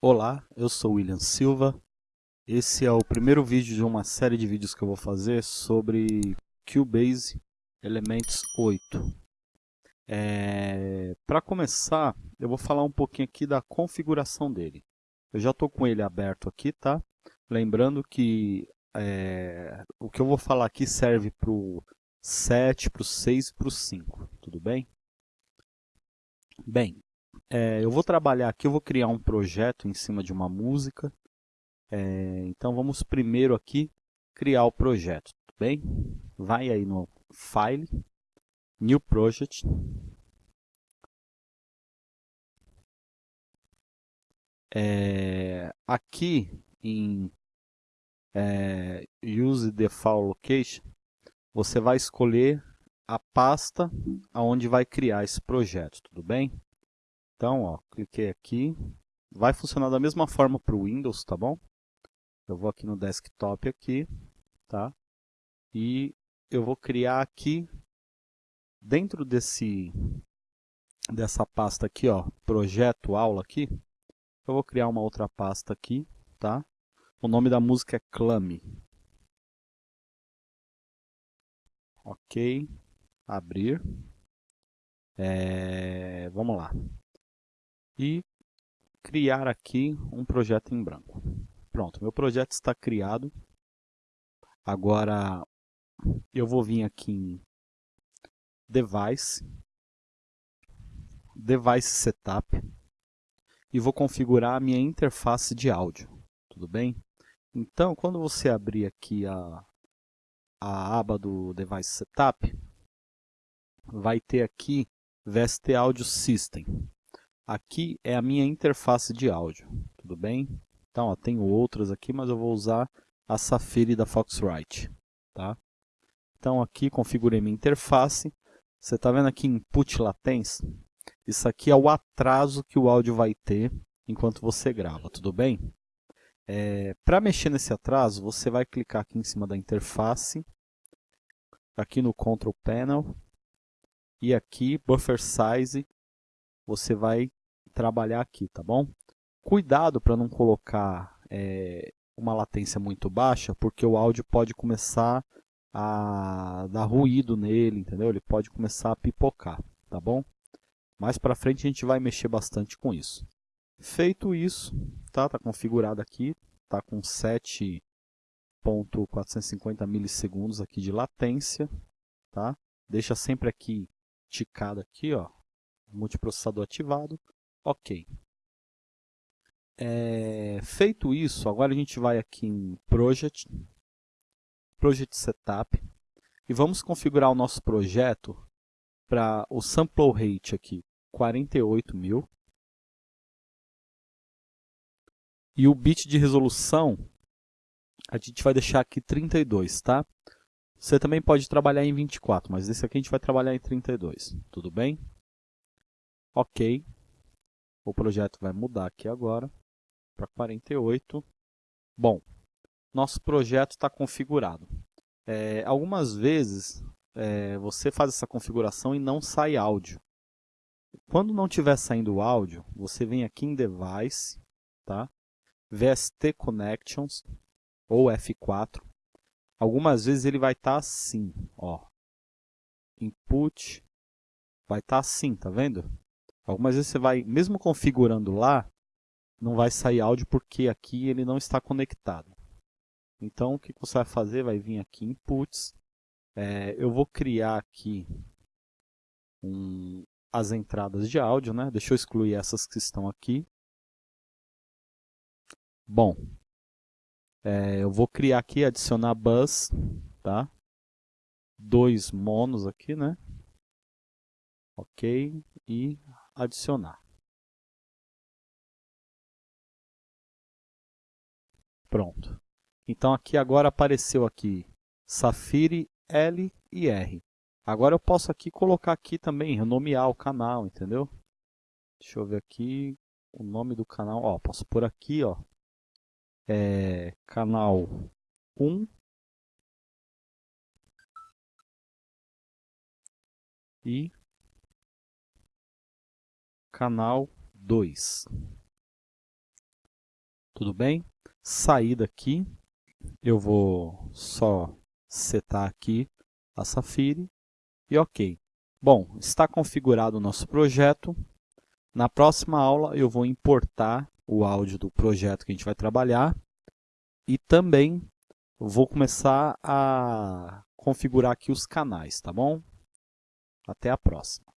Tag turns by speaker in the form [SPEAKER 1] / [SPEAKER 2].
[SPEAKER 1] Olá, eu sou William Silva. Esse é o primeiro vídeo de uma série de vídeos que eu vou fazer sobre Cubase Elements 8. É... Para começar, eu vou falar um pouquinho aqui da configuração dele. Eu já estou com ele aberto aqui, tá? Lembrando que é... o que eu vou falar aqui serve para o 7, para o 6 e para o 5, tudo bem? Bem, é, eu vou trabalhar aqui, eu vou criar um projeto em cima de uma música. É, então vamos primeiro aqui criar o projeto, tudo bem? Vai aí no File, New Project. É, aqui em é, Use Default Location, você vai escolher a pasta aonde vai criar esse projeto, tudo bem? Então, ó, cliquei aqui. Vai funcionar da mesma forma para o Windows, tá bom? Eu vou aqui no desktop aqui, tá? E eu vou criar aqui, dentro desse, dessa pasta aqui, ó, projeto aula aqui, eu vou criar uma outra pasta aqui, tá? O nome da música é Clame. Ok, abrir. É, vamos lá e criar aqui um projeto em branco. Pronto, meu projeto está criado. Agora eu vou vir aqui em Device, Device Setup e vou configurar a minha interface de áudio, tudo bem? Então, quando você abrir aqui a, a aba do Device Setup, vai ter aqui VST Audio System. Aqui é a minha interface de áudio, tudo bem? Então, ó, tenho outras aqui, mas eu vou usar a Safari da Foxrite, tá? Então, aqui configurei minha interface. Você está vendo aqui Input Latency? Isso aqui é o atraso que o áudio vai ter enquanto você grava, tudo bem? É, Para mexer nesse atraso, você vai clicar aqui em cima da interface, aqui no Control Panel, e aqui Buffer Size você vai trabalhar aqui, tá bom? Cuidado para não colocar é, uma latência muito baixa, porque o áudio pode começar a dar ruído nele, entendeu? Ele pode começar a pipocar, tá bom? Mais para frente a gente vai mexer bastante com isso. Feito isso, tá, tá configurado aqui, tá com 7.450 milissegundos aqui de latência, tá? Deixa sempre aqui ticado aqui, ó, multiprocessador ativado, ok. É, feito isso, agora a gente vai aqui em Project, Project Setup, e vamos configurar o nosso projeto para o sample rate aqui, 48 mil. E o bit de resolução, a gente vai deixar aqui 32, tá? Você também pode trabalhar em 24, mas esse aqui a gente vai trabalhar em 32, tudo bem? Ok. O projeto vai mudar aqui agora para 48. Bom, nosso projeto está configurado. É, algumas vezes é, você faz essa configuração e não sai áudio. Quando não estiver saindo áudio, você vem aqui em Device, tá? VST Connections ou F4. Algumas vezes ele vai estar tá assim, ó. Input vai estar tá assim, tá vendo? Algumas vezes você vai, mesmo configurando lá, não vai sair áudio porque aqui ele não está conectado. Então o que você vai fazer? Vai vir aqui em Inputs. É, eu vou criar aqui um, as entradas de áudio, né? Deixa eu excluir essas que estão aqui. Bom, é, eu vou criar aqui, adicionar bus, tá? Dois monos aqui, né? Ok, e adicionar. Pronto. Então aqui agora apareceu aqui Safiri L e R. Agora eu posso aqui colocar aqui também, renomear o canal, entendeu? Deixa eu ver aqui o nome do canal. Ó, posso por aqui, ó. É, canal 1 e canal 2. Tudo bem? Sair daqui, eu vou só setar aqui a Safiri e ok. Bom, está configurado o nosso projeto. Na próxima aula eu vou importar o áudio do projeto que a gente vai trabalhar e também vou começar a configurar aqui os canais, tá bom? Até a próxima.